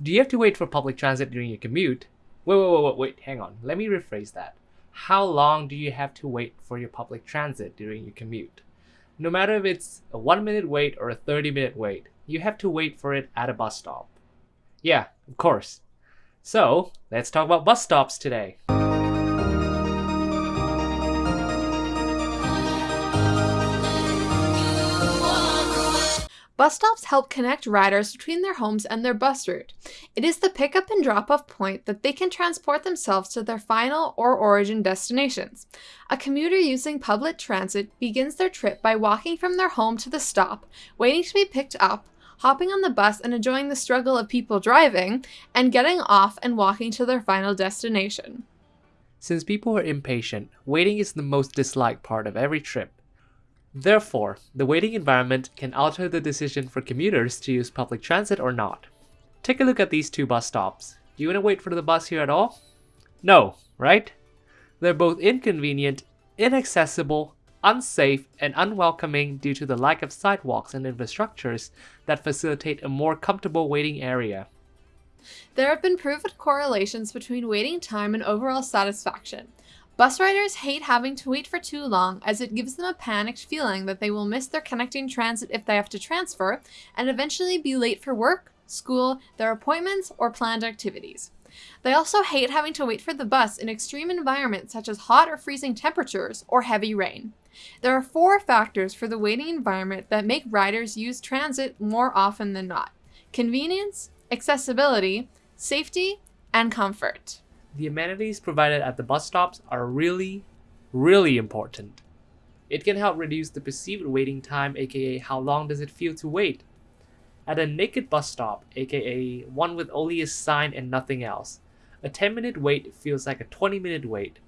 Do you have to wait for public transit during your commute? Wait, wait, wait, wait, wait, hang on. Let me rephrase that. How long do you have to wait for your public transit during your commute? No matter if it's a 1 minute wait or a 30 minute wait, you have to wait for it at a bus stop. Yeah, of course. So, let's talk about bus stops today. Bus stops help connect riders between their homes and their bus route. It is the pickup and drop off point that they can transport themselves to their final or origin destinations. A commuter using public transit begins their trip by walking from their home to the stop, waiting to be picked up, hopping on the bus and enjoying the struggle of people driving, and getting off and walking to their final destination. Since people are impatient, waiting is the most disliked part of every trip. Therefore, the waiting environment can alter the decision for commuters to use public transit or not. Take a look at these two bus stops. Do you want to wait for the bus here at all? No, right? They're both inconvenient, inaccessible, unsafe, and unwelcoming due to the lack of sidewalks and infrastructures that facilitate a more comfortable waiting area. There have been proven correlations between waiting time and overall satisfaction. Bus riders hate having to wait for too long as it gives them a panicked feeling that they will miss their connecting transit if they have to transfer and eventually be late for work, school, their appointments, or planned activities. They also hate having to wait for the bus in extreme environments such as hot or freezing temperatures or heavy rain. There are four factors for the waiting environment that make riders use transit more often than not. Convenience, accessibility, safety, and comfort the amenities provided at the bus stops are really, really important. It can help reduce the perceived waiting time, aka how long does it feel to wait. At a naked bus stop, aka one with only a sign and nothing else, a 10 minute wait feels like a 20 minute wait,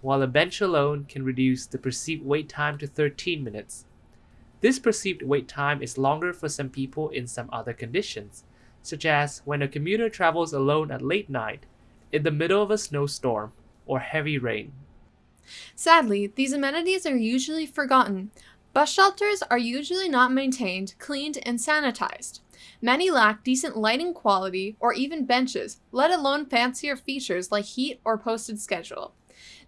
while a bench alone can reduce the perceived wait time to 13 minutes. This perceived wait time is longer for some people in some other conditions, such as when a commuter travels alone at late night in the middle of a snowstorm or heavy rain. Sadly, these amenities are usually forgotten. Bus shelters are usually not maintained, cleaned, and sanitized. Many lack decent lighting quality or even benches, let alone fancier features like heat or posted schedule.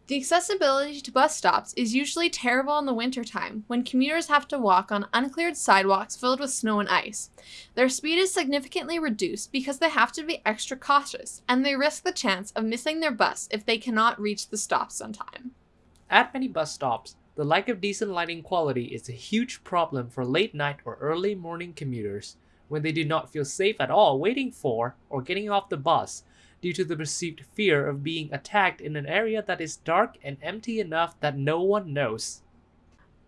The accessibility to bus stops is usually terrible in the wintertime when commuters have to walk on uncleared sidewalks filled with snow and ice. Their speed is significantly reduced because they have to be extra cautious and they risk the chance of missing their bus if they cannot reach the stops on time. At many bus stops, the lack of decent lighting quality is a huge problem for late night or early morning commuters when they do not feel safe at all waiting for or getting off the bus due to the perceived fear of being attacked in an area that is dark and empty enough that no one knows.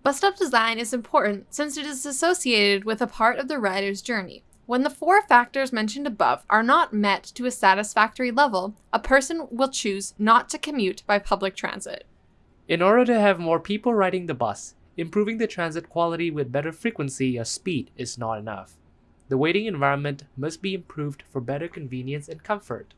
Bus stop design is important since it is associated with a part of the rider's journey. When the four factors mentioned above are not met to a satisfactory level, a person will choose not to commute by public transit. In order to have more people riding the bus, improving the transit quality with better frequency or speed is not enough. The waiting environment must be improved for better convenience and comfort.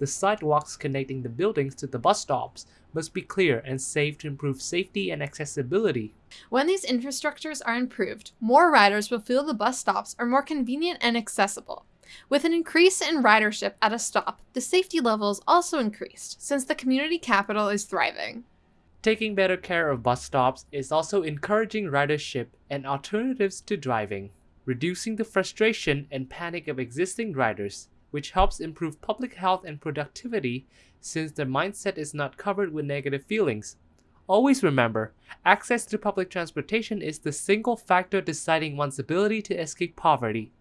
The sidewalks connecting the buildings to the bus stops must be clear and safe to improve safety and accessibility. When these infrastructures are improved, more riders will feel the bus stops are more convenient and accessible. With an increase in ridership at a stop, the safety level is also increased, since the community capital is thriving. Taking better care of bus stops is also encouraging ridership and alternatives to driving, reducing the frustration and panic of existing riders, which helps improve public health and productivity since their mindset is not covered with negative feelings. Always remember, access to public transportation is the single factor deciding one's ability to escape poverty.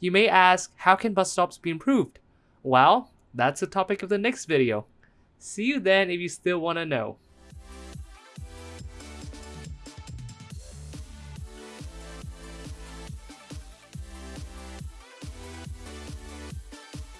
You may ask, how can bus stops be improved? Well, that's the topic of the next video. See you then if you still want to know.